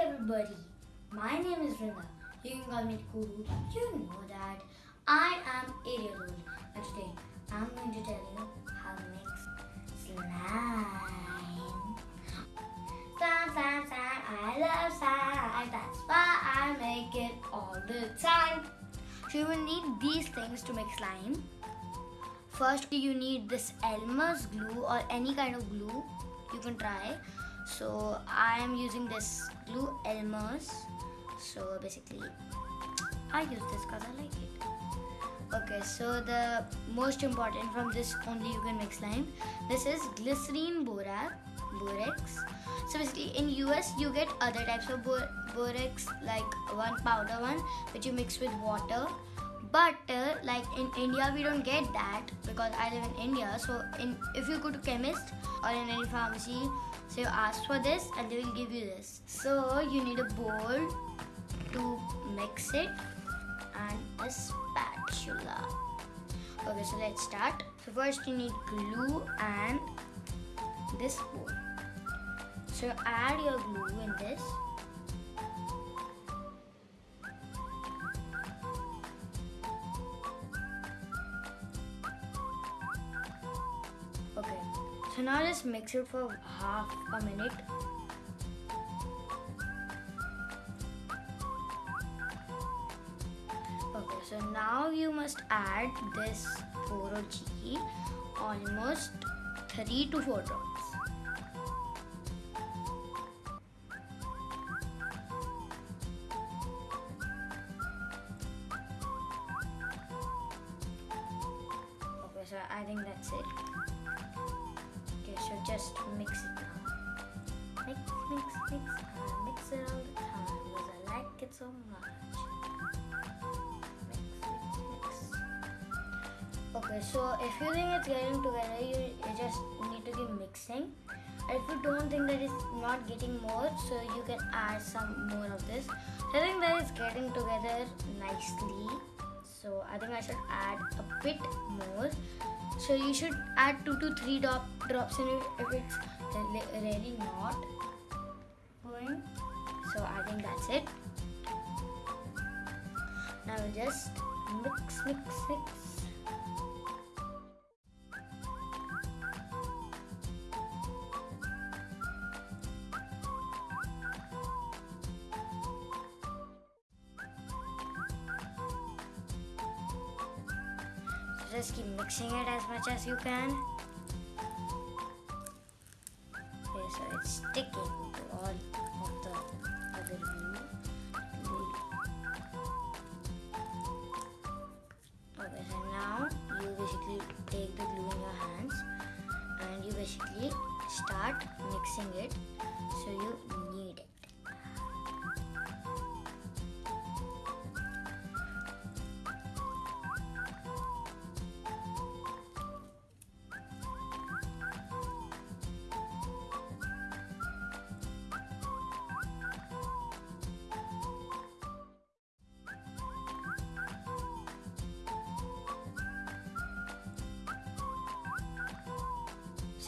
everybody, my name is Rinda. You can call me Kuru. You know that I am 8 years old and today I'm going to tell you how to make slime. Slime, slime, slime, I love slime. That's why I make it all the time. So you will need these things to make slime. First you need this Elmer's glue or any kind of glue you can try so I am using this glue Elmer's. So basically I use this because I like it. Okay so the most important from this only you can make slime this is glycerine borax borax. So basically in US you get other types of borax like one powder one which you mix with water but uh, like in India we don't get that because I live in India so in if you go to chemist or in any pharmacy so you ask for this and they will give you this. So you need a bowl to mix it and a spatula. Okay, so let's start. So first you need glue and this bowl. So add your glue in this. So now just mix it for half a minute. Okay, so now you must add this Poro almost 3 to 4 drops. Okay, so I think that's it just mix it now. Mix, mix, mix, mix it all the time because I like it so much. Okay, so if you think it's getting together, you, you just need to keep mixing. If you don't think that it's not getting more, so you can add some more of this. I think that it's getting together nicely. So I think I should add a bit more so you should add 2 to 3 drop, drops in it if it's really not going. So I think that's it. Now just mix mix mix just keep mixing it as much as you can. Okay, so it's sticking to all of the other glue. Okay, so now you basically take the glue in your hands and you basically start mixing it so you knead it.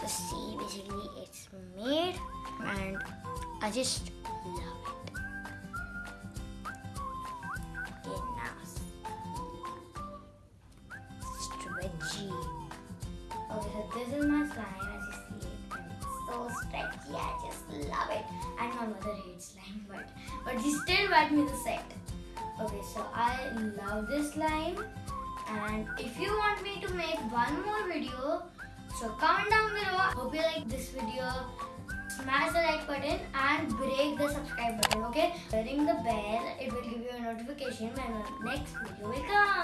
So see, basically it's made and I just love it. Okay, now stretchy. Okay, so this is my slime as you see it and it's so stretchy. I just love it. And my mother hates slime, but but she still bought me the set. Okay, so I love this slime and if you want me to make one more video so comment down below. Hope you like this video. Smash the like button and break the subscribe button. Okay? Ring the bell. It will give you a notification when the next video will come.